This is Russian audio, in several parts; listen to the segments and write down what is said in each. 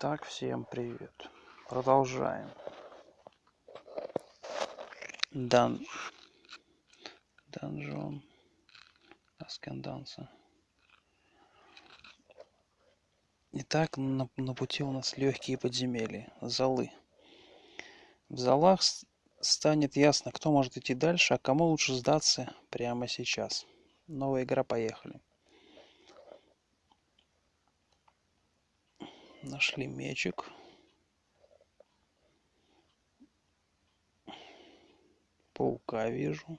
Итак, всем привет. Продолжаем. Дан... Данжон. Асканданса. Итак, на, на пути у нас легкие подземелья, залы. В залах станет ясно, кто может идти дальше, а кому лучше сдаться прямо сейчас. Новая игра, поехали. Нашли мечик. Паука вижу.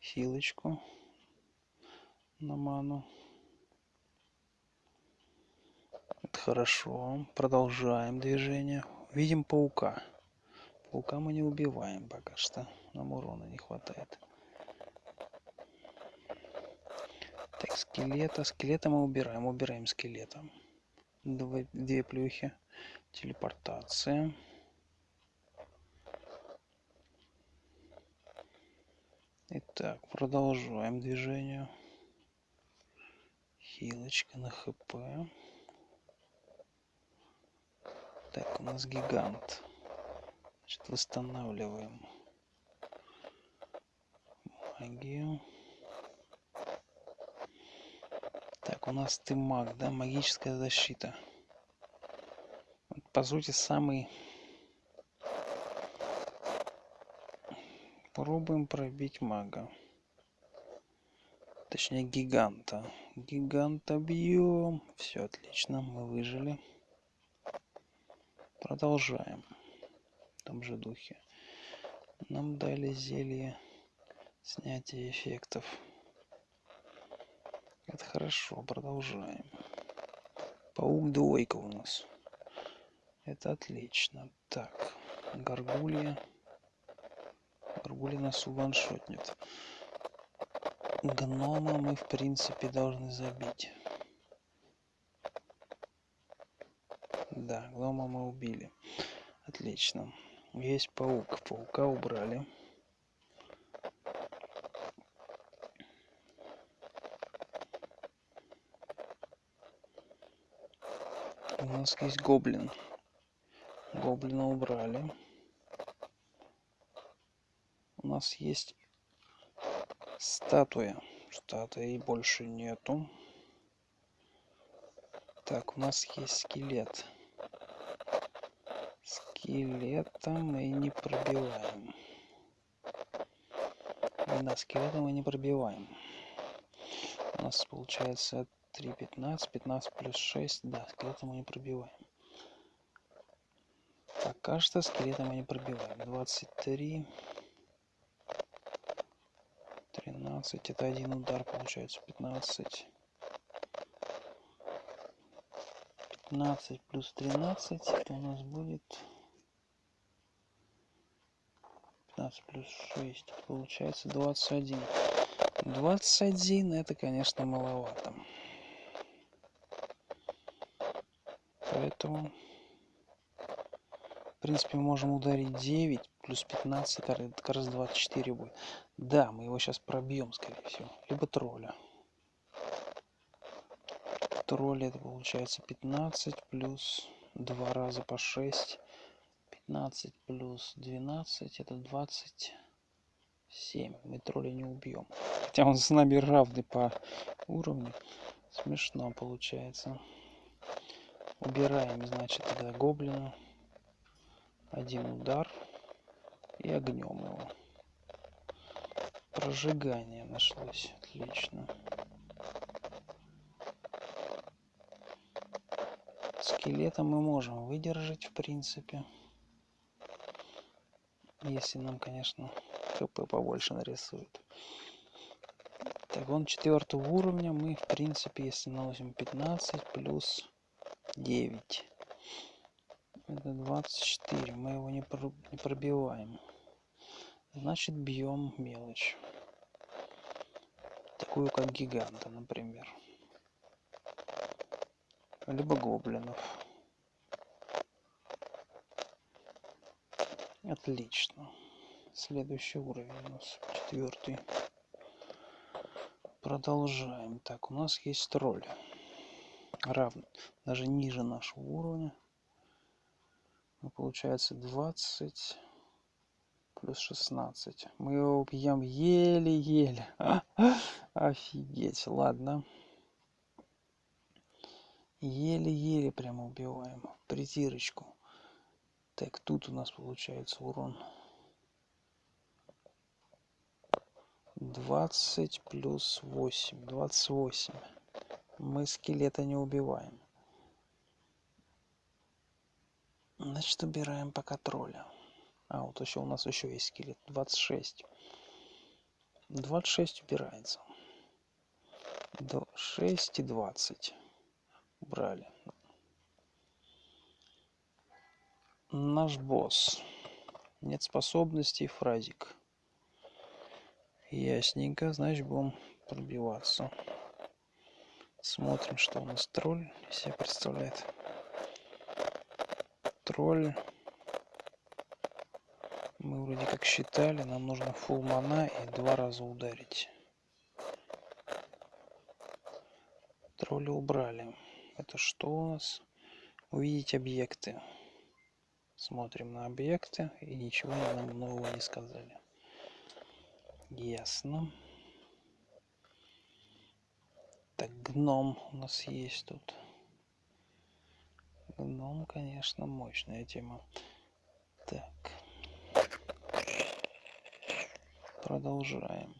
Хилочку на ману. Это хорошо. Продолжаем движение. Видим паука. Паука мы не убиваем пока что. Нам урона не хватает. Так, скелета. Скелета мы убираем. Убираем скелета. Две плюхи. Телепортация. Итак, продолжаем движение. Хилочка на хп. Так, у нас гигант. Значит, восстанавливаем магию. Так, у нас ты маг, да? Магическая защита. По сути, самый... Пробуем пробить мага. Точнее, гиганта. Гиганта бьем. Все отлично, мы выжили. Продолжаем. В том же духе. Нам дали зелье снятия эффектов. Это хорошо, продолжаем. Паук двойка у нас. Это отлично. Так, горгулья. Горгулья нас уваншотнет. Гнома мы, в принципе, должны забить. Да, гнома мы убили. Отлично. Есть паук. Паука убрали. У нас есть гоблин. Гоблина убрали. У нас есть статуя. Статуи больше нету. Так, у нас есть скелет. Скелета мы не пробиваем. Да, скелета мы не пробиваем. У нас получается 3, 15, 15 плюс 6. Да, скелета мы не пробиваем. Пока что скелета мы не пробиваем. 23. 13. Это один удар получается. 15. 15 плюс 13. Это у нас будет... 15 плюс 6. Получается 21. 21 это, конечно, маловато. Поэтому, в принципе, можем ударить 9 плюс 15, это как раз 24 будет. Да, мы его сейчас пробьем, скорее всего. Либо тролля. Тролля это получается 15 плюс 2 раза по 6. 15 плюс 12 это 27. Мы тролля не убьем. Хотя он с нами равный по уровню. Смешно получается. Убираем, значит, тогда гоблина. Один удар. И огнем его. Прожигание нашлось. Отлично. Скелета мы можем выдержать, в принципе. Если нам, конечно, хп побольше нарисует. Так, он четвертого уровня. Мы, в принципе, если наносим 15 плюс 9. Это 24. Мы его не, про не пробиваем. Значит, бьем мелочь. Такую, как гиганта, например. Либо гоблинов. Отлично. Следующий уровень у нас четвертый. Продолжаем. Так, у нас есть тролль. Равен, даже ниже нашего уровня. Ну, получается 20 плюс 16. Мы его убьем еле-еле. Офигеть, ладно. Еле-еле прямо убиваем. Притирочку. Так, тут у нас получается урон. 20 плюс 8. 28. Мы скелета не убиваем. Значит, убираем пока тролля. А, вот еще у нас еще есть скелет. 26. 26 убирается. До 6 и 20. Убрали. Наш босс. Нет способностей, фразик. Ясненько, значит будем пробиваться. Смотрим, что у нас тролль из себя представляет. Тролль мы вроде как считали, нам нужно фул мана и два раза ударить. Тролля убрали. Это что у нас? Увидеть объекты. Смотрим на объекты и ничего нам нового не сказали. Ясно. Так, гном у нас есть тут. Гном, конечно, мощная тема. Так. Продолжаем.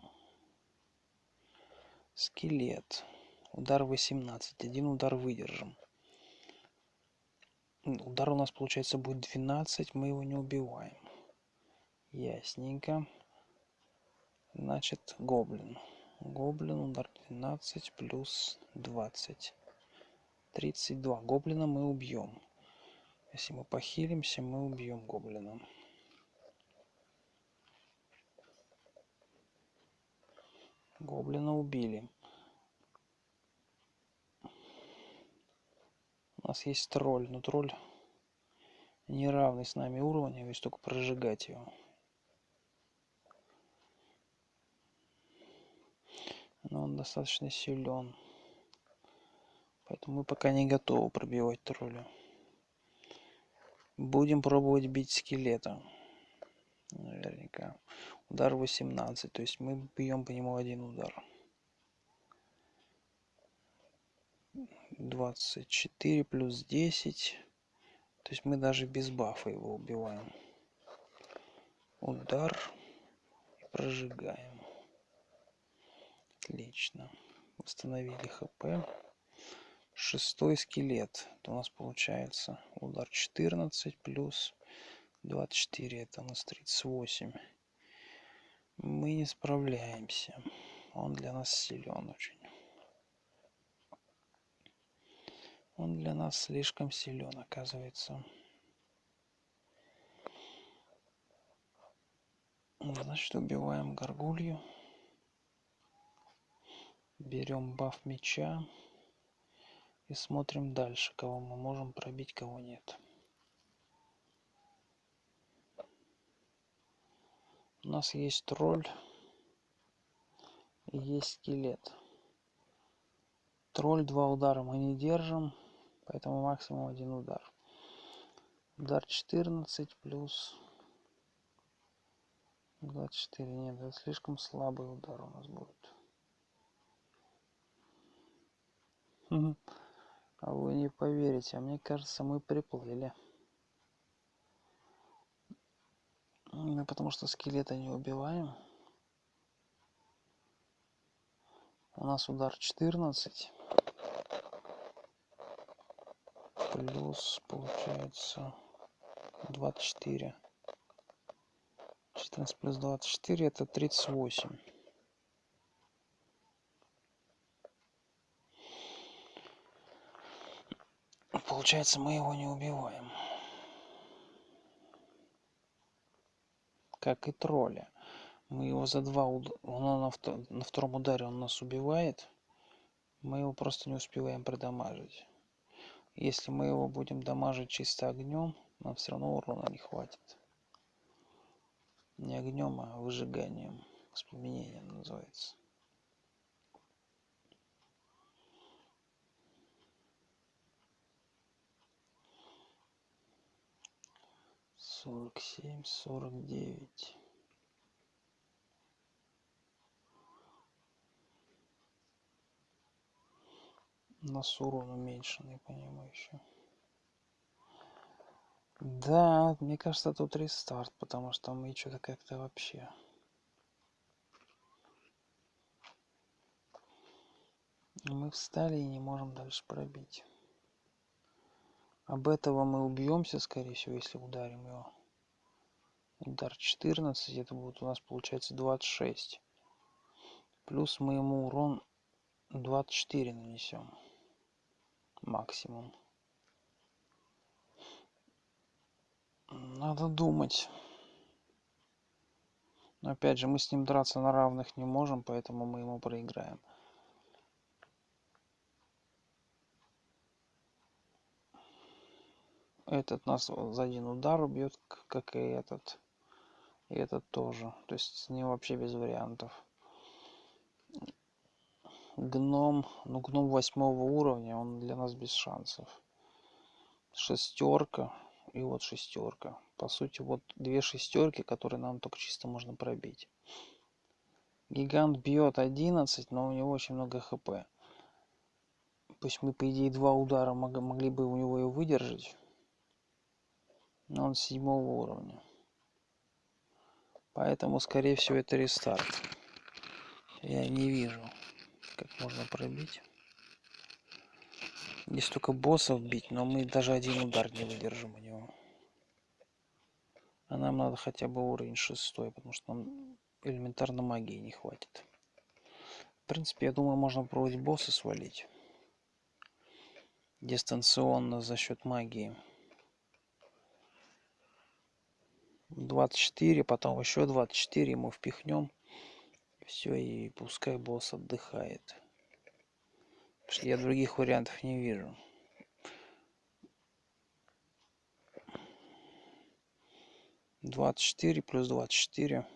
Скелет. Удар 18. Один удар выдержим. Удар у нас получается будет 12. Мы его не убиваем. Ясненько. Значит, гоблин. Гоблин удар 12 плюс 20. 32. Гоблина мы убьем. Если мы похилимся, мы убьем гоблина. Гоблина убили. У нас есть тролль, но тролль неравный с нами уровня, есть только прожигать его. Но он достаточно силен. Поэтому мы пока не готовы пробивать тролля. Будем пробовать бить скелета. Наверняка. Удар 18. То есть мы бьем по нему один удар. 24 плюс 10. То есть мы даже без бафа его убиваем. Удар. И прожигаем. Отлично. Восстановили хп. Шестой скелет. Это у нас получается удар 14 плюс 24. Это у нас 38 мы не справляемся. Он для нас силен очень. Он для нас слишком силен, оказывается. Значит, убиваем горгулью. Берем баф меча. И смотрим дальше, кого мы можем пробить, кого нет. у нас есть тролль есть скелет тролль два удара мы не держим поэтому максимум один удар удар 14 плюс 24 нет это слишком слабый удар у нас будет а вы не поверите а мне кажется мы приплыли Ну, потому что скелета не убиваем. У нас удар 14. Плюс, получается, 24. 14 плюс 24 это 38. Получается, мы его не убиваем. как и тролля. Мы его за два уд... он на, втор... на втором ударе он нас убивает. Мы его просто не успеваем продамажить. Если мы его будем дамажить чисто огнем, нам все равно урона не хватит. Не огнем, а выжиганием. Воспламенением называется. Сорок семь сорок девять. Нас урон уменьшенный по нему еще да мне кажется тут рестарт потому что мы что-то как-то вообще. Мы встали и не можем дальше пробить об этого мы убьемся скорее всего если ударим его. Удар 14 это будет у нас получается 26 плюс мы ему урон 24 нанесем. Максимум. Надо думать. Но опять же мы с ним драться на равных не можем поэтому мы ему проиграем этот нас за один удар убьет как и этот. И этот тоже. То есть с ним вообще без вариантов. Гном ну гном восьмого уровня он для нас без шансов. Шестерка и вот шестерка по сути вот две шестерки которые нам только чисто можно пробить. Гигант бьет 11 но у него очень много хп. Пусть мы по идее два удара могли бы у него и выдержать но он седьмого уровня. Поэтому скорее всего это рестарт. Я не вижу как можно пробить. Здесь только боссов бить но мы даже один удар не выдержим у него. А нам надо хотя бы уровень шестой потому что нам элементарно магии не хватит. В принципе я думаю можно пробовать босса свалить. Дистанционно за счет магии 24 потом еще 24 ему впихнем все и пускай босс отдыхает. Потому что я других вариантов не вижу. Двадцать четыре плюс двадцать четыре.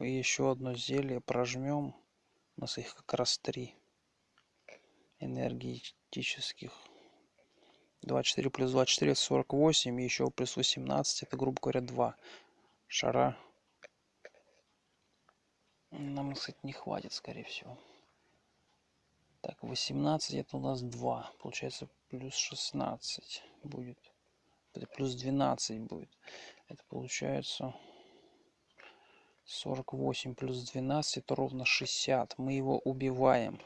Еще одно зелье прожмем у нас их как раз три энергетических 24 плюс 24 это 48 и еще плюс 18 это грубо говоря 2 шара. Нам кстати не хватит скорее всего. Так 18 это у нас 2 получается плюс 16 будет. Это плюс 12 будет. Это получается 48 плюс 12 это ровно 60 мы его убиваем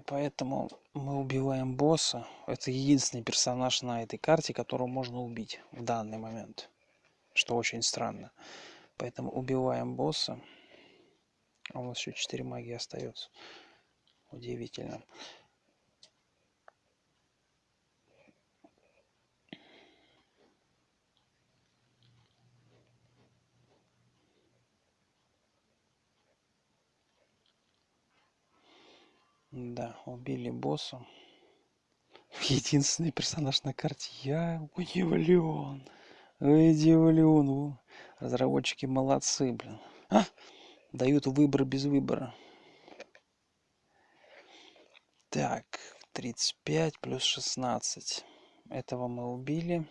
поэтому мы убиваем босса. Это единственный персонаж на этой карте которого можно убить в данный момент что очень странно. Поэтому убиваем босса. А у нас еще 4 магии остается удивительно Да, убили босса. Единственный персонаж на карте. Я удивлен. Удивлен. Разработчики молодцы, блин. А! Дают выбор без выбора. Так, 35 плюс 16. Этого мы убили.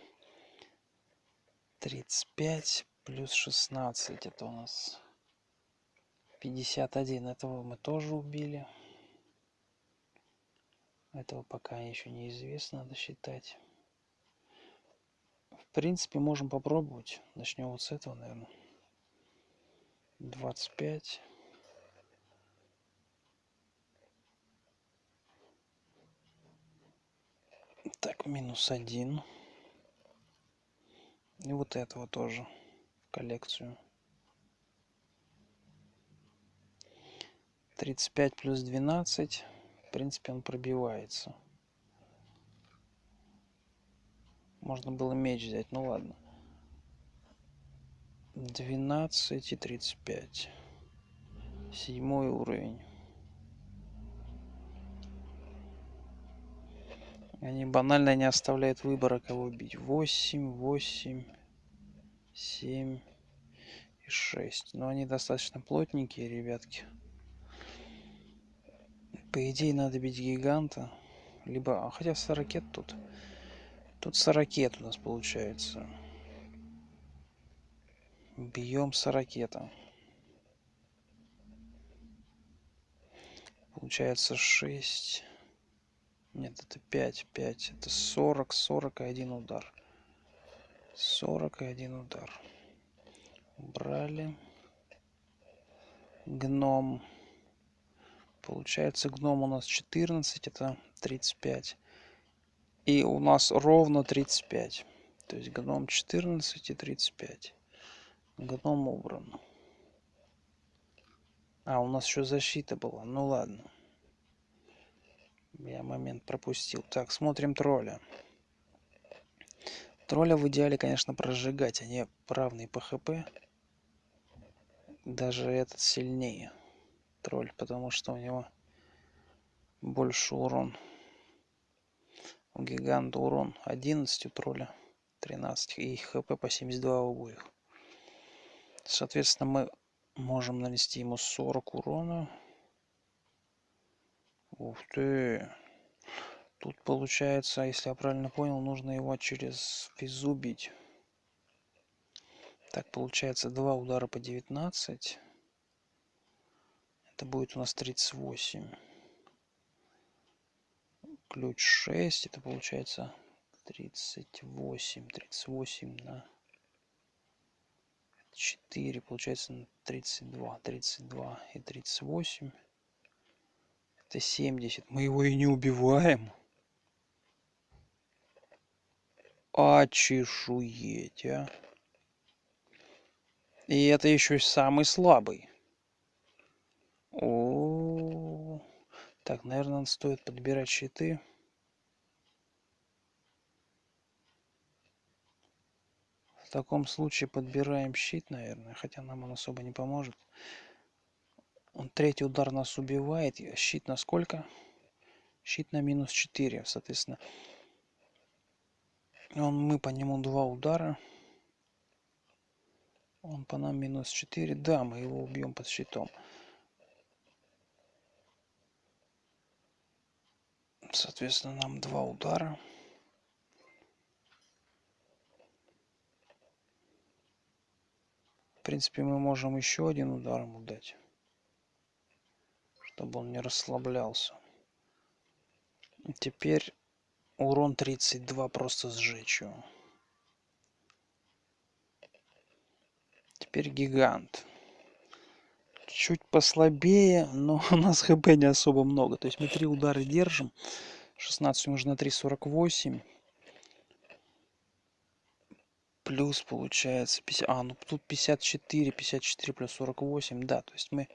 35 плюс 16. Это у нас 51. Этого мы тоже убили. Этого пока еще неизвестно, надо считать. В принципе, можем попробовать. Начнем вот с этого, наверное. 25. Так, минус один. И вот этого тоже в коллекцию. 35 плюс 12 принципе он пробивается. Можно было меч взять ну ладно. 12 и 35 седьмой уровень. Они банально не оставляют выбора кого бить. 8 8 7 и 6 но они достаточно плотненькие ребятки по идее надо бить гиганта либо а хотя 40 ракет тут Тут сорокет у нас получается. Бьем сорокета. Получается 6. Нет, это 5. 5. Это 40. 40 и один удар. 40 и один удар. Брали. Гном. Получается, гном у нас 14, это 35. И у нас ровно 35. То есть гном 14 и 35. Гном убран. А, у нас еще защита была. Ну ладно. Я момент пропустил. Так, смотрим тролля. Тролля в идеале, конечно, прожигать. Они равные по хп. Даже этот сильнее. Тролль, потому что у него больше урон. У гиганта урон 11, у тролля 13. И хп по 72 у обоих. Соответственно, мы можем нанести ему 40 урона. Ух ты. Тут получается, если я правильно понял, нужно его через физу бить. Так, получается два удара по 19. Это будет у нас 38. Ключ 6. Это получается 38. 38 на 4. Получается 32. 32 и 38. Это 70. Мы его и не убиваем. А чешуеть, а. И это еще самый слабый. О, так, наверное, стоит подбирать щиты. В таком случае подбираем щит, наверное, хотя нам он особо не поможет. Он третий удар нас убивает. Щит на сколько? Щит на минус 4, соответственно. Он, мы по нему два удара. Он по нам минус 4. Да, мы его убьем под щитом. Соответственно, нам два удара. В принципе, мы можем еще один удар ему дать. Чтобы он не расслаблялся. Теперь урон 32 просто сжечь его. Теперь гигант. Чуть послабее, но у нас хп не особо много. То есть мы три удара держим. 16 умножить на 3, 48. Плюс получается 50. А, ну тут 54, 54 плюс 48. Да, то есть мы,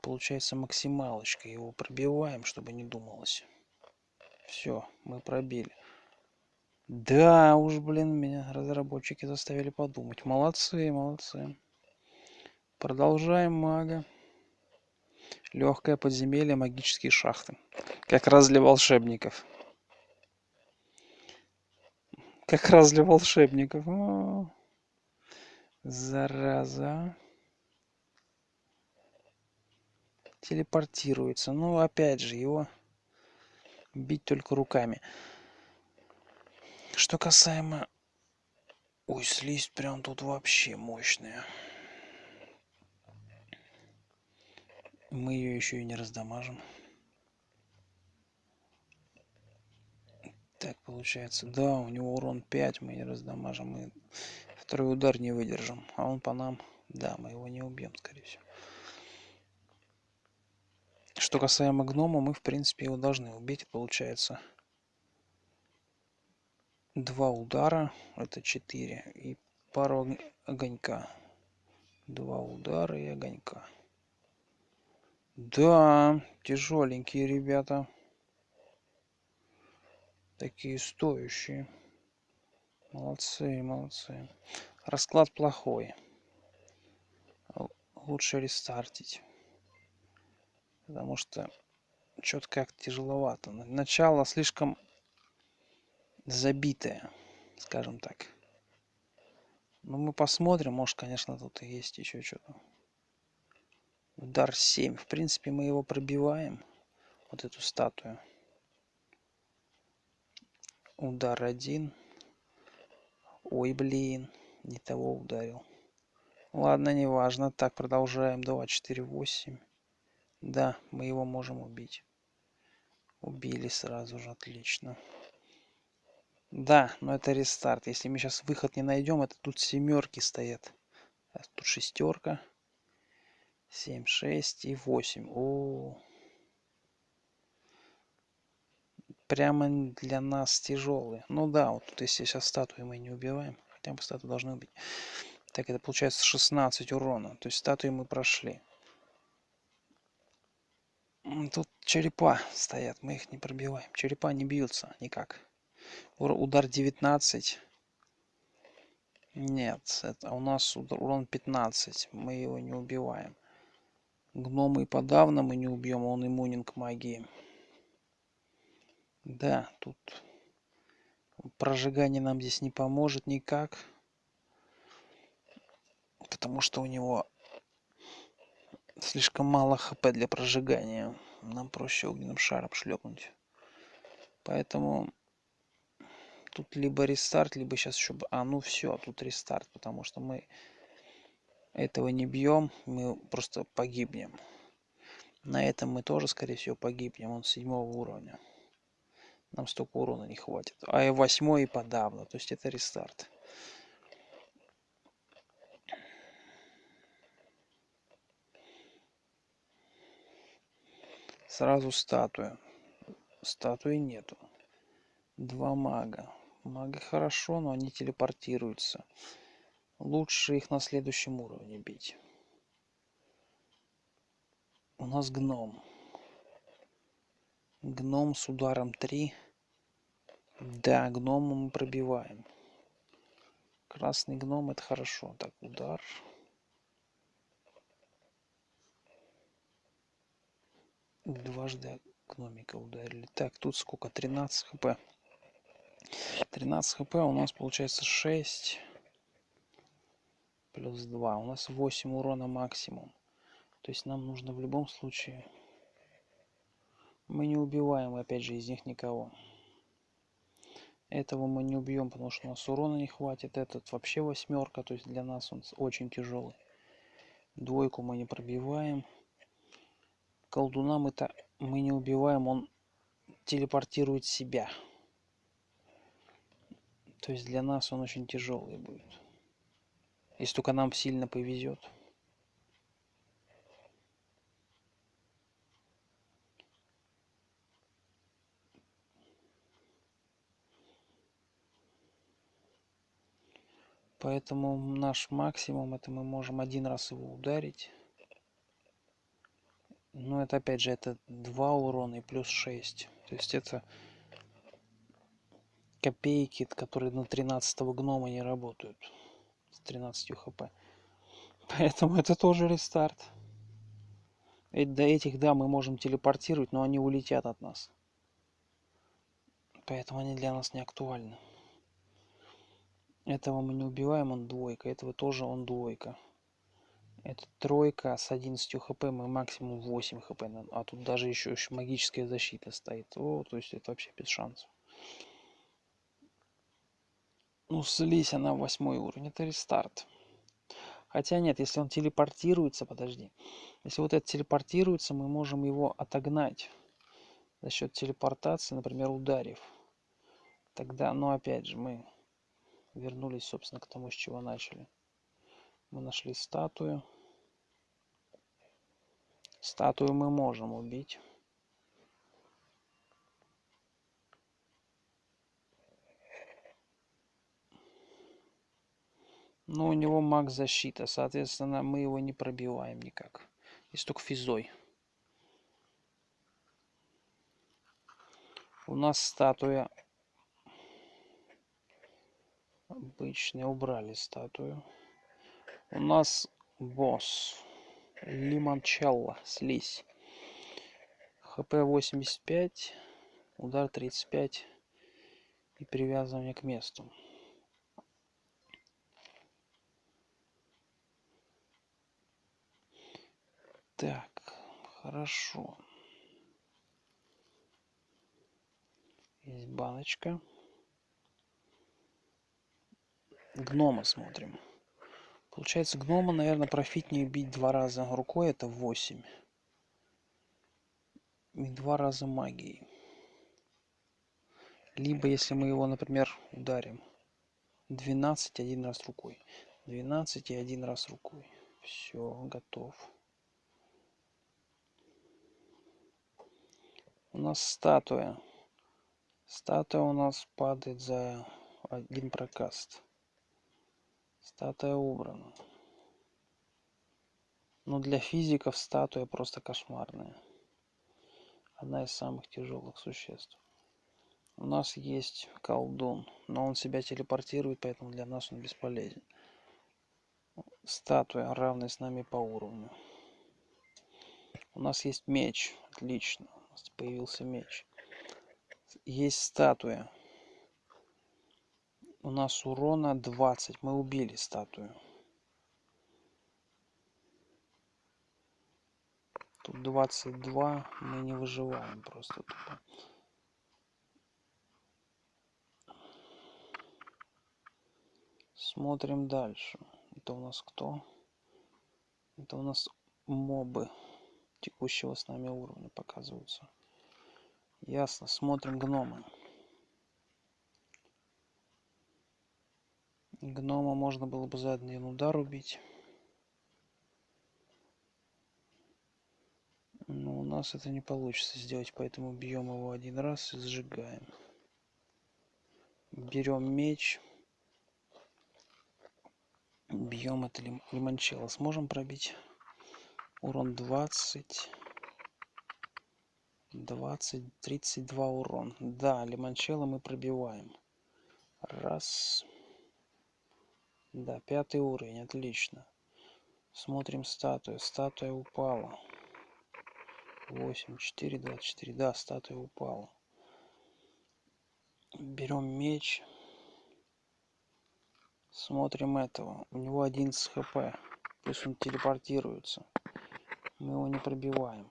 получается, максималочкой его пробиваем, чтобы не думалось. Все, мы пробили. Да уж, блин, меня разработчики заставили подумать. Молодцы, молодцы. Продолжаем мага. Легкое подземелье, магические шахты. Как раз для волшебников. Как раз для волшебников. О, зараза. Телепортируется. Ну, опять же, его бить только руками. Что касаемо... Ой, слизь прям тут вообще мощная. Мы ее еще и не раздамажим. Так получается. Да, у него урон 5, мы не раздамажим. Мы второй удар не выдержим. А он по нам... Да, мы его не убьем, скорее всего. Что касаемо гнома, мы, в принципе, его должны убить. Получается, два удара это 4 и пару огонька два удара и огонька да тяжеленькие ребята. Такие стоящие. Молодцы молодцы. Расклад плохой. Лучше рестартить. Потому что что-то как тяжеловато. Начало слишком забитая, скажем так. Ну, мы посмотрим, может, конечно, тут и есть еще что-то. Удар 7. В принципе, мы его пробиваем, вот эту статую. Удар один. Ой, блин. Не того ударил. Ладно, неважно. Так, продолжаем. 2, 4, 8. Да, мы его можем убить. Убили сразу же, отлично. Да, но это рестарт. Если мы сейчас выход не найдем, это тут семерки стоят. Тут шестерка. 7, 6 и 8. О, прямо для нас тяжелые. Ну да, вот тут если сейчас статуи мы не убиваем, хотя бы статую должны убить. Так, это получается 16 урона. То есть статуи мы прошли. Тут черепа стоят, мы их не пробиваем. Черепа не бьются никак. Удар 19. Нет, это у нас урон 15. Мы его не убиваем. Гномы и подавно мы не убьем, он иммунен к магии. Да, тут прожигание нам здесь не поможет никак. Потому что у него слишком мало хп для прожигания. Нам проще огненным шаром шлепнуть. Поэтому тут либо рестарт, либо сейчас еще... А, ну все, тут рестарт, потому что мы этого не бьем, мы просто погибнем. На этом мы тоже, скорее всего, погибнем. Он седьмого уровня. Нам столько урона не хватит. А и восьмой и подавно. То есть это рестарт. Сразу статуя. Статуи нету. Два мага. Мага хорошо, но они телепортируются. Лучше их на следующем уровне бить. У нас гном. Гном с ударом 3. Да, гнома мы пробиваем. Красный гном это хорошо. Так, удар. Дважды гномика ударили. Так, тут сколько? 13 хп. 13 хп у нас получается 6 плюс 2. У нас 8 урона максимум. То есть нам нужно в любом случае мы не убиваем, опять же, из них никого. Этого мы не убьем, потому что у нас урона не хватит. Этот вообще восьмерка, то есть для нас он очень тяжелый. Двойку мы не пробиваем. Колдуна мы-то мы не убиваем, он телепортирует себя. То есть для нас он очень тяжелый будет. Если только нам сильно повезет. Поэтому наш максимум это мы можем один раз его ударить. Но это опять же это 2 урона и плюс 6. То есть это копейки, которые на 13 гнома не работают. С 13 хп. Поэтому это тоже рестарт. И до этих, да, мы можем телепортировать, но они улетят от нас. Поэтому они для нас не актуальны. Этого мы не убиваем, он двойка. Этого тоже он двойка. Это тройка с 11 хп, мы максимум 8 хп. А тут даже еще, еще магическая защита стоит. О, то есть это вообще без шансов. Ну, слизь она восьмой уровень. Это рестарт. Хотя нет, если он телепортируется, подожди. Если вот это телепортируется, мы можем его отогнать за счет телепортации, например, ударив. Тогда, ну опять же, мы вернулись, собственно, к тому, с чего начали. Мы нашли статую. Статую мы можем убить. Но у него маг защита, соответственно, мы его не пробиваем никак. Есть только физой. У нас статуя обычные убрали статую. У нас босс. Лимончелло. Слизь. Хп 85 удар 35 и привязывание к месту так хорошо есть баночка Гнома смотрим. Получается, гнома, наверное, профитнее бить два раза рукой, это 8. И два раза магией. Либо, если мы его, например, ударим 12 один раз рукой. 12 и один раз рукой. Все, готов. У нас статуя. Статуя у нас падает за один прокаст. Статуя убрана. Но для физиков статуя просто кошмарная. Одна из самых тяжелых существ. У нас есть колдун, но он себя телепортирует, поэтому для нас он бесполезен. Статуя, равная с нами по уровню. У нас есть меч. Отлично. Появился меч. Есть статуя у нас урона 20. Мы убили статую. Тут 22. Мы не выживаем просто тупо. Смотрим дальше. Это у нас кто? Это у нас мобы текущего с нами уровня показываются. Ясно. Смотрим гномы. Гнома можно было бы за один удар убить. Но у нас это не получится сделать, поэтому бьем его один раз и сжигаем. Берем меч. Бьем это лим. Сможем пробить? Урон 20. 20, 32 урон. Да, лимончелло мы пробиваем. Раз. Да, пятый уровень, отлично. Смотрим статую. Статуя упала. 8, 4, 24. Да, статуя упала. Берем меч. Смотрим этого. У него 11 хп. Плюс он телепортируется. Мы его не пробиваем.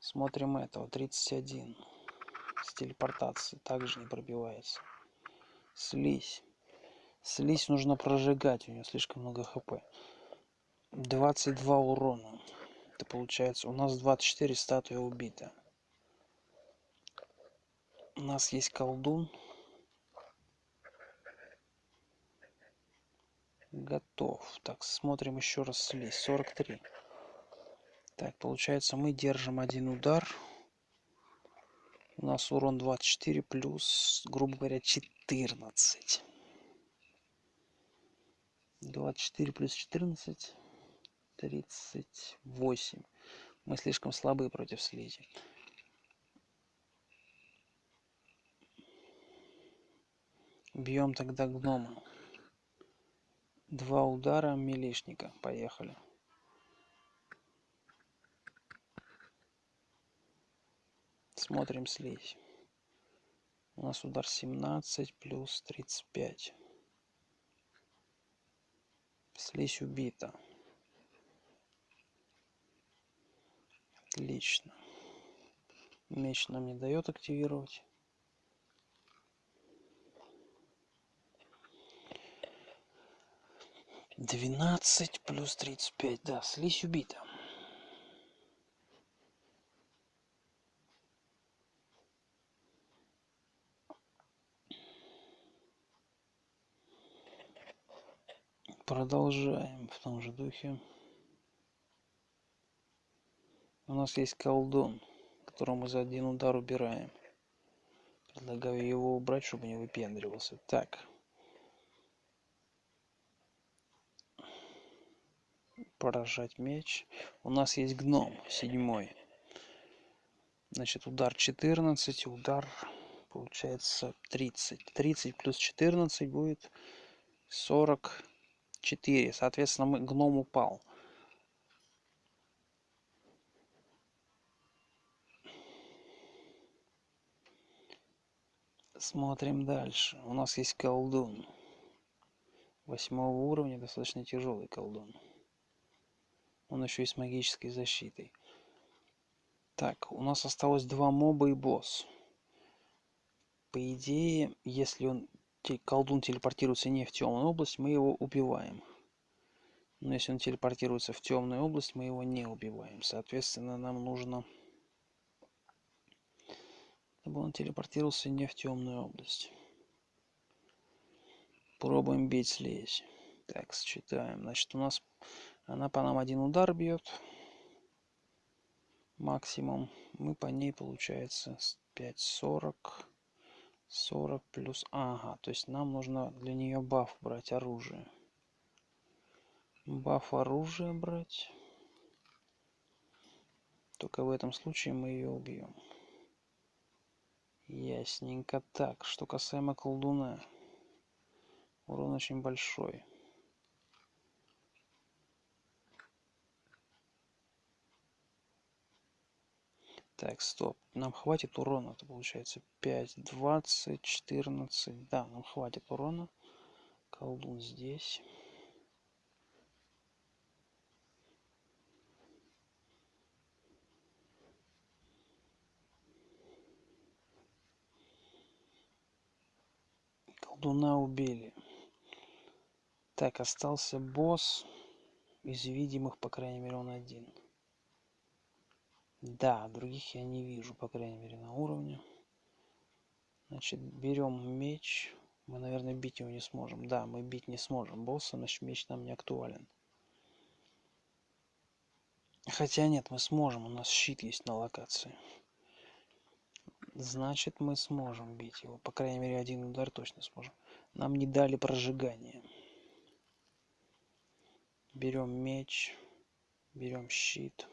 Смотрим этого. 31. С телепортацией также не пробивается. Слизь. Слизь нужно прожигать, у нее слишком много хп. 22 урона. Это получается, у нас 24 статуя убита. У нас есть колдун. Готов. Так, смотрим еще раз слизь. 43. Так, получается, мы держим один удар. У нас урон 24 плюс, грубо говоря, 14. 24 плюс 14 38 мы слишком слабые против слизи. Бьем тогда гнома. Два удара милишника. Поехали смотрим слизь у нас удар 17 плюс 35 Слизь убита. Отлично. Меч нам не дает активировать. Двенадцать плюс тридцать пять. Да, слизь убита. Продолжаем в том же духе. У нас есть колдун, которого мы за один удар убираем. Предлагаю его убрать, чтобы не выпендривался. Так. Поражать меч. У нас есть гном, седьмой. Значит, удар 14, удар получается 30. 30 плюс 14 будет 40 4. Соответственно, мы, гном упал. Смотрим дальше. У нас есть колдун. Восьмого уровня, достаточно тяжелый колдун. Он еще и с магической защитой. Так, у нас осталось два моба и босс. По идее, если он колдун телепортируется не в темную область, мы его убиваем. Но если он телепортируется в темную область, мы его не убиваем. Соответственно, нам нужно... Чтобы он телепортировался не в темную область. Пробуем бить слизь. Так, считаем. Значит, у нас она по нам один удар бьет. Максимум. Мы по ней, получается, 5,40. 40 плюс... Ага, то есть нам нужно для нее баф брать оружие баф оружия брать. Только в этом случае мы ее убьем. Ясненько так. Что касаемо колдуна. Урон очень большой. Так, стоп. Нам хватит урона. Это получается 5, 20, 14. Да, нам хватит урона. Колдун здесь. колдуна убили. Так, остался босс. Из видимых, по крайней мере, он один. Да, других я не вижу, по крайней мере, на уровне. Значит, берем меч. Мы, наверное, бить его не сможем. Да, мы бить не сможем босса, значит, меч нам не актуален. Хотя нет, мы сможем, у нас щит есть на локации. Значит, мы сможем бить его. По крайней мере, один удар точно сможем. Нам не дали прожигание. Берем меч. Берем щит.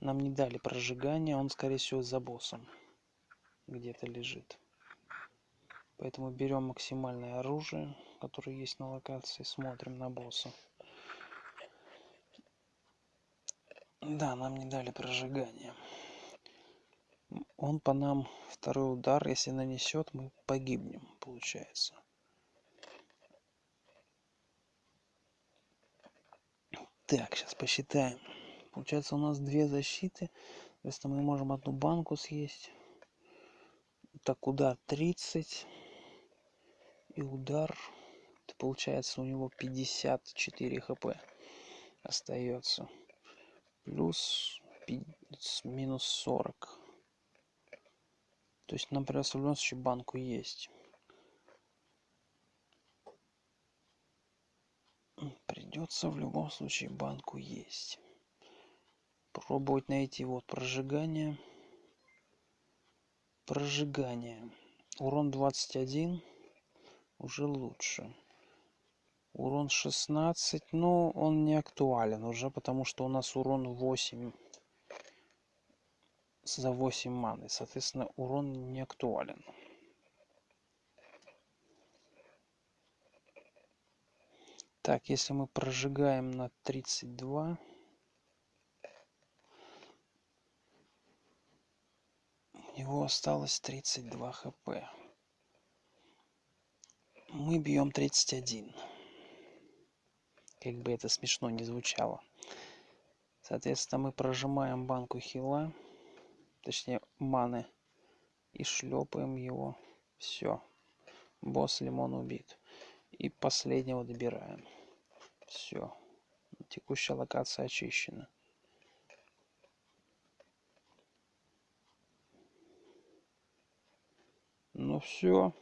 Нам не дали прожигание. Он, скорее всего, за боссом. Где-то лежит. Поэтому берем максимальное оружие, которое есть на локации. Смотрим на босса. Да, нам не дали прожигание он по нам второй удар если нанесет мы погибнем получается так сейчас посчитаем получается у нас две защиты. Если мы можем одну банку съесть. Так удар 30 и удар. Получается у него 54 хп остается. Плюс минус 40 то есть нам придется в любом случае банку есть. Придется в любом случае банку есть. Пробовать найти вот прожигание. Прожигание. Урон 21 уже лучше. Урон 16, но он не актуален уже, потому что у нас урон 8 за 8 маны. Соответственно, урон не актуален. Так, если мы прожигаем на 32, него осталось 32 хп. Мы бьем 31. Как бы это смешно не звучало. Соответственно, мы прожимаем банку хила точнее маны и шлепаем его все босс лимон убит и последнего добираем все текущая локация очищена ну все